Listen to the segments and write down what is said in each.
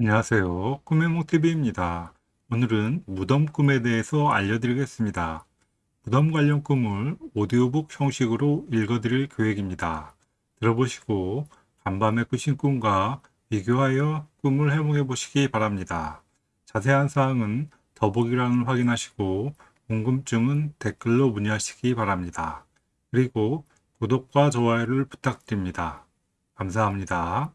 안녕하세요. 꿈의 몽TV입니다. 오늘은 무덤 꿈에 대해서 알려드리겠습니다. 무덤 관련 꿈을 오디오북 형식으로 읽어드릴 계획입니다. 들어보시고 간밤에 꾸신 꿈과 비교하여 꿈을 해몽해 보시기 바랍니다. 자세한 사항은 더보기란을 확인하시고 궁금증은 댓글로 문의하시기 바랍니다. 그리고 구독과 좋아요를 부탁드립니다. 감사합니다.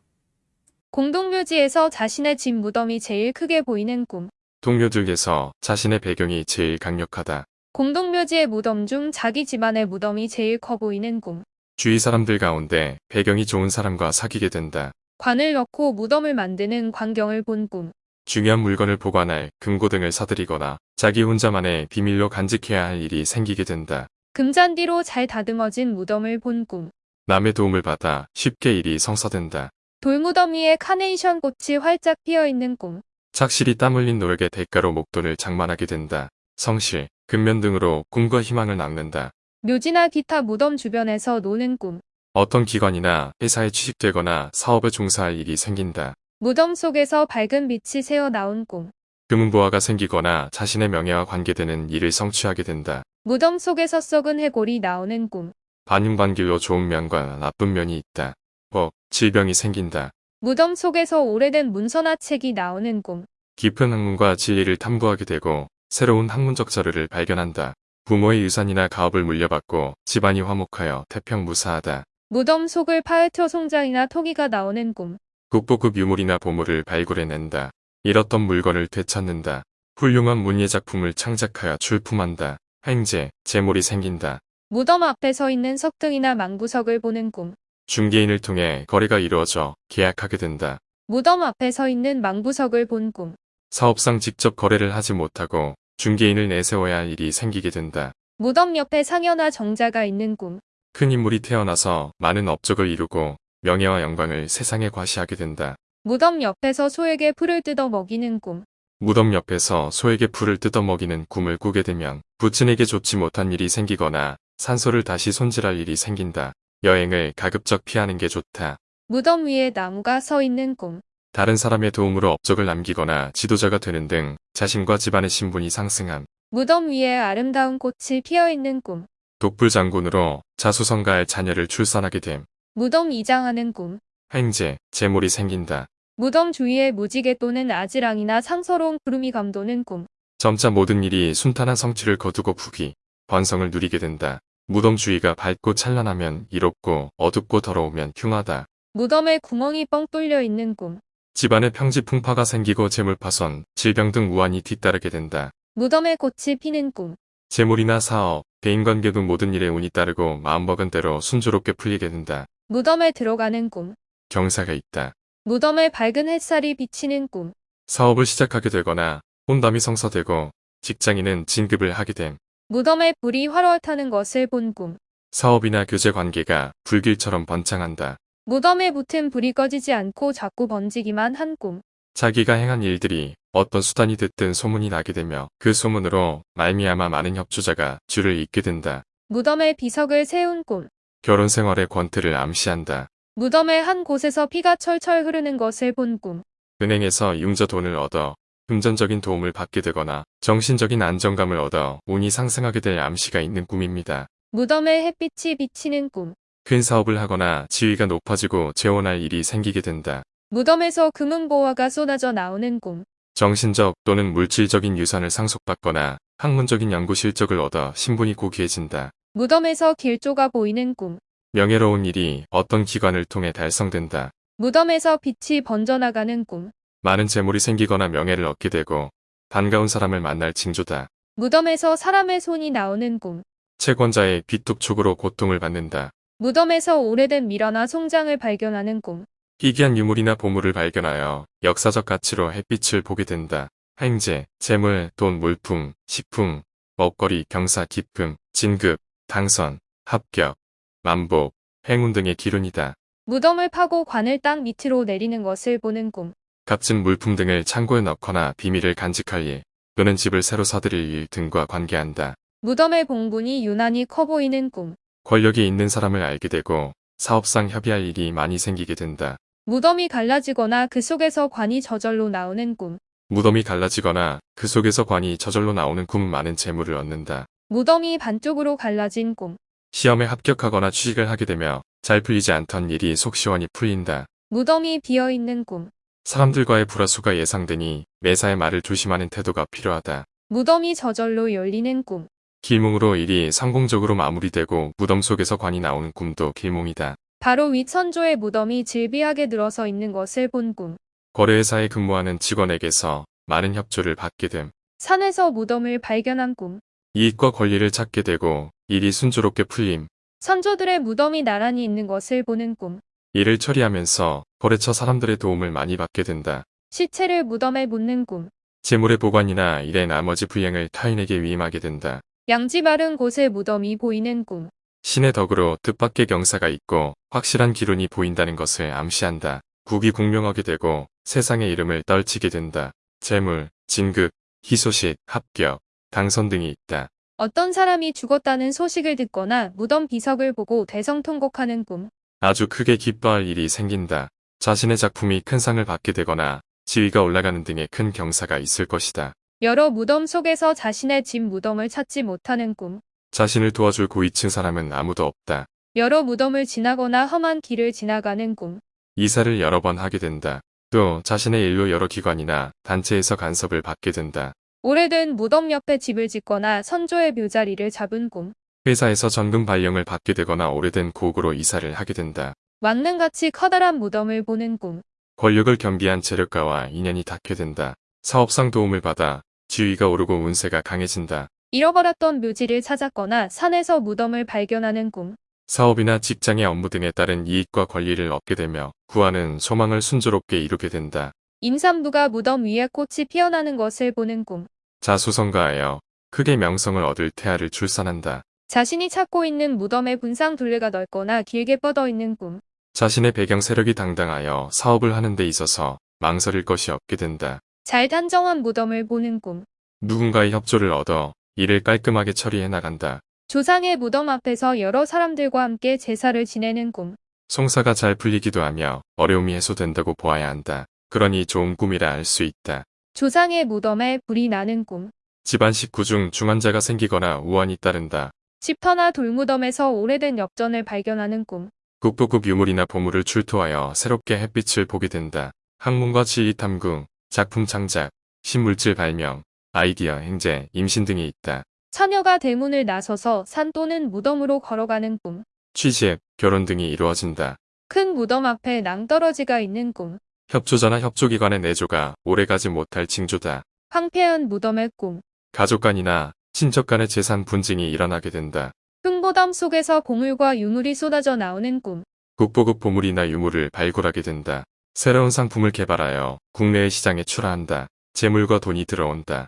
공동묘지에서 자신의 집 무덤이 제일 크게 보이는 꿈. 동료들에서 자신의 배경이 제일 강력하다. 공동묘지의 무덤 중 자기 집안의 무덤이 제일 커 보이는 꿈. 주위 사람들 가운데 배경이 좋은 사람과 사귀게 된다. 관을 넣고 무덤을 만드는 광경을 본 꿈. 중요한 물건을 보관할 금고 등을 사들이거나 자기 혼자만의 비밀로 간직해야 할 일이 생기게 된다. 금잔디로 잘 다듬어진 무덤을 본 꿈. 남의 도움을 받아 쉽게 일이 성사된다. 돌무덤 위에 카네이션 꽃이 활짝 피어 있는 꿈. 착실히 땀 흘린 노력의 대가로 목돈을 장만하게 된다. 성실, 근면 등으로 꿈과 희망을 낳는다. 묘지나 기타 무덤 주변에서 노는 꿈. 어떤 기관이나 회사에 취직되거나 사업에 종사할 일이 생긴다. 무덤 속에서 밝은 빛이 새어 나온 꿈. 금은보화가 생기거나 자신의 명예와 관계되는 일을 성취하게 된다. 무덤 속에서 썩은 해골이 나오는 꿈. 반윤반길로 좋은 면과 나쁜 면이 있다. 법, 질병이 생긴다. 무덤 속에서 오래된 문서나 책이 나오는 꿈. 깊은 학문과 진리를 탐구하게 되고 새로운 학문적 자료를 발견한다. 부모의 유산이나 가업을 물려받고 집안이 화목하여 태평무사하다. 무덤 속을 파헤쳐 송장이나 토기가 나오는 꿈. 국보급 유물이나 보물을 발굴해낸다. 잃었던 물건을 되찾는다. 훌륭한 문예 작품을 창작하여 출품한다. 횡재, 재물이 생긴다. 무덤 앞에 서 있는 석등이나 망부석을 보는 꿈. 중개인을 통해 거래가 이루어져 계약하게 된다. 무덤 앞에 서 있는 망부석을 본 꿈. 사업상 직접 거래를 하지 못하고 중개인을 내세워야 할 일이 생기게 된다. 무덤 옆에 상여나 정자가 있는 꿈. 큰 인물이 태어나서 많은 업적을 이루고 명예와 영광을 세상에 과시하게 된다. 무덤 옆에서 소에게 풀을 뜯어 먹이는 꿈. 무덤 옆에서 소에게 풀을 뜯어 먹이는 꿈을 꾸게 되면 부친에게 좋지 못한 일이 생기거나 산소를 다시 손질할 일이 생긴다. 여행을 가급적 피하는 게 좋다. 무덤 위에 나무가 서 있는 꿈. 다른 사람의 도움으로 업적을 남기거나 지도자가 되는 등 자신과 집안의 신분이 상승함. 무덤 위에 아름다운 꽃이 피어 있는 꿈. 독불 장군으로 자수성가할 자녀를 출산하게 됨. 무덤 이장하는 꿈. 횡재, 재물이 생긴다. 무덤 주위에 무지개 또는 아지랑이나 상서로운 구름이 감도는 꿈. 점차 모든 일이 순탄한 성취를 거두고 부귀, 번성을 누리게 된다. 무덤 주위가 밝고 찬란하면 이롭고 어둡고 더러우면 흉하다. 무덤에 구멍이 뻥 뚫려 있는 꿈. 집안에 평지 풍파가 생기고 재물 파손, 질병 등 우환이 뒤따르게 된다. 무덤에 꽃이 피는 꿈. 재물이나 사업, 대인관계 등 모든 일에 운이 따르고 마음먹은 대로 순조롭게 풀리게 된다. 무덤에 들어가는 꿈. 경사가 있다. 무덤에 밝은 햇살이 비치는 꿈. 사업을 시작하게 되거나 혼담이 성사되고 직장인은 진급을 하게 됨. 무덤에 불이 활활 타는 것을 본 꿈. 사업이나 교제 관계가 불길처럼 번창한다. 무덤에 붙은 불이 꺼지지 않고 자꾸 번지기만 한 꿈. 자기가 행한 일들이 어떤 수단이 됐든 소문이 나게 되며 그 소문으로 말미암아 많은 협조자가 줄을 잇게 된다. 무덤에 비석을 세운 꿈. 결혼 생활의 권태를 암시한다. 무덤의 한 곳에서 피가 철철 흐르는 것을 본 꿈. 은행에서 융자 돈을 얻어 금전적인 도움을 받게 되거나 정신적인 안정감을 얻어 운이 상승하게 될 암시가 있는 꿈입니다. 무덤에 햇빛이 비치는 꿈. 큰 사업을 하거나 지위가 높아지고 재혼할 일이 생기게 된다. 무덤에서 금은보화가 쏟아져 나오는 꿈. 정신적 또는 물질적인 유산을 상속받거나 학문적인 연구 실적을 얻어 신분이 고귀해진다. 무덤에서 길조가 보이는 꿈. 명예로운 일이 어떤 기관을 통해 달성된다. 무덤에서 빛이 번져나가는 꿈. 많은 재물이 생기거나 명예를 얻게 되고 반가운 사람을 만날 징조다. 무덤에서 사람의 손이 나오는 꿈. 채권자의 빚독촉으로 고통을 받는다. 무덤에서 오래된 미라나 송장을 발견하는 꿈. 희귀한 유물이나 보물을 발견하여 역사적 가치로 햇빛을 보게 된다. 행제, 재물, 돈, 물품, 식품, 먹거리, 경사, 기품, 진급, 당선, 합격, 만복, 행운 등의 기운이다. 무덤을 파고 관을 땅 밑으로 내리는 것을 보는 꿈. 값진 물품 등을 창고에 넣거나 비밀을 간직할 일, 또는 집을 새로 사들일 일 등과 관계한다. 무덤의 봉분이 유난히 커 보이는 꿈. 권력이 있는 사람을 알게 되고 사업상 협의할 일이 많이 생기게 된다. 무덤이 갈라지거나 그 속에서 관이 저절로 나오는 꿈. 무덤이 갈라지거나 그 속에서 관이 저절로 나오는 꿈 많은 재물을 얻는다. 무덤이 반쪽으로 갈라진 꿈. 시험에 합격하거나 취직을 하게 되며 잘 풀리지 않던 일이 속 시원히 풀린다. 무덤이 비어 있는 꿈. 사람들과의 불화수가 예상되니 매사에 말을 조심하는 태도가 필요하다. 무덤이 저절로 열리는 꿈. 길몽으로 일이 성공적으로 마무리되고 무덤 속에서 관이 나오는 꿈도 길몽이다. 바로 윗 선조의 무덤이 질비하게 늘어서 있는 것을 본 꿈. 거래회사에 근무하는 직원에게서 많은 협조를 받게 됨. 산에서 무덤을 발견한 꿈. 이익과 권리를 찾게 되고 일이 순조롭게 풀림. 선조들의 무덤이 나란히 있는 것을 보는 꿈. 일을 처리하면서 거래처 사람들의 도움을 많이 받게 된다. 시체를 무덤에 묻는 꿈. 재물의 보관이나 일의 나머지 불행을 타인에게 위임하게 된다. 양지 바른 곳에 무덤이 보이는 꿈. 신의 덕으로 뜻밖의 경사가 있고 확실한 기론이 보인다는 것을 암시한다. 국이 공명하게 되고 세상의 이름을 떨치게 된다. 재물, 진급, 희소식, 합격, 당선 등이 있다. 어떤 사람이 죽었다는 소식을 듣거나 무덤 비석을 보고 대성통곡하는 꿈. 아주 크게 기뻐할 일이 생긴다. 자신의 작품이 큰 상을 받게 되거나 지위가 올라가는 등의 큰 경사가 있을 것이다. 여러 무덤 속에서 자신의 집 무덤을 찾지 못하는 꿈. 자신을 도와줄 고위층 사람은 아무도 없다. 여러 무덤을 지나거나 험한 길을 지나가는 꿈. 이사를 여러 번 하게 된다. 또 자신의 일로 여러 기관이나 단체에서 간섭을 받게 된다. 오래된 무덤 옆에 집을 짓거나 선조의 묘자리를 잡은 꿈. 회사에서 전금 발령을 받게 되거나 오래된 고국으로 이사를 하게 된다. 왕릉같이 커다란 무덤을 보는 꿈. 권력을 겸비한 재력가와 인연이 닿게 된다. 사업상 도움을 받아 지위가 오르고 운세가 강해진다. 잃어버렸던 묘지를 찾았거나 산에서 무덤을 발견하는 꿈. 사업이나 직장의 업무 등에 따른 이익과 권리를 얻게 되며 구하는 소망을 순조롭게 이루게 된다. 임산부가 무덤 위에 꽃이 피어나는 것을 보는 꿈. 자수성가하여 크게 명성을 얻을 태아를 출산한다. 자신이 찾고 있는 무덤의 분상 둘레가 넓거나 길게 뻗어 있는 꿈. 자신의 배경 세력이 당당하여 사업을 하는 데 있어서 망설일 것이 없게 된다. 잘 단정한 무덤을 보는 꿈. 누군가의 협조를 얻어 일을 깔끔하게 처리해 나간다. 조상의 무덤 앞에서 여러 사람들과 함께 제사를 지내는 꿈. 송사가 잘 풀리기도 하며 어려움이 해소된다고 보아야 한다. 그러니 좋은 꿈이라 알 수 있다. 조상의 무덤에 불이 나는 꿈. 집안 식구 중 중환자가 생기거나 우환이 따른다. 집터나 돌무덤에서 오래된 엽전을 발견하는 꿈. 국보급 유물이나 보물을 출토하여 새롭게 햇빛을 보게 된다. 학문과 지리 탐구, 작품 창작, 신물질 발명, 아이디어 행제, 임신 등이 있다. 처녀가 대문을 나서서 산 또는 무덤으로 걸어가는 꿈. 취직, 결혼 등이 이루어진다. 큰 무덤 앞에 낭떠러지가 있는 꿈. 협조자나 협조기관의 내조가 오래가지 못할 징조다. 황폐한 무덤의 꿈. 가족 간이나 친척 간의 재산 분쟁이 일어나게 된다. 흙무덤 속에서 보물과 유물이 쏟아져 나오는 꿈. 국보급 보물이나 유물을 발굴하게 된다. 새로운 상품을 개발하여 국내의 시장에 출하한다. 재물과 돈이 들어온다.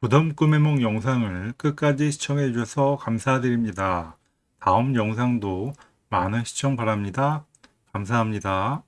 무덤 꿈의梦 영상을 끝까지 시청해 주셔서 감사드립니다. 다음 영상도 많은 시청 바랍니다. 감사합니다.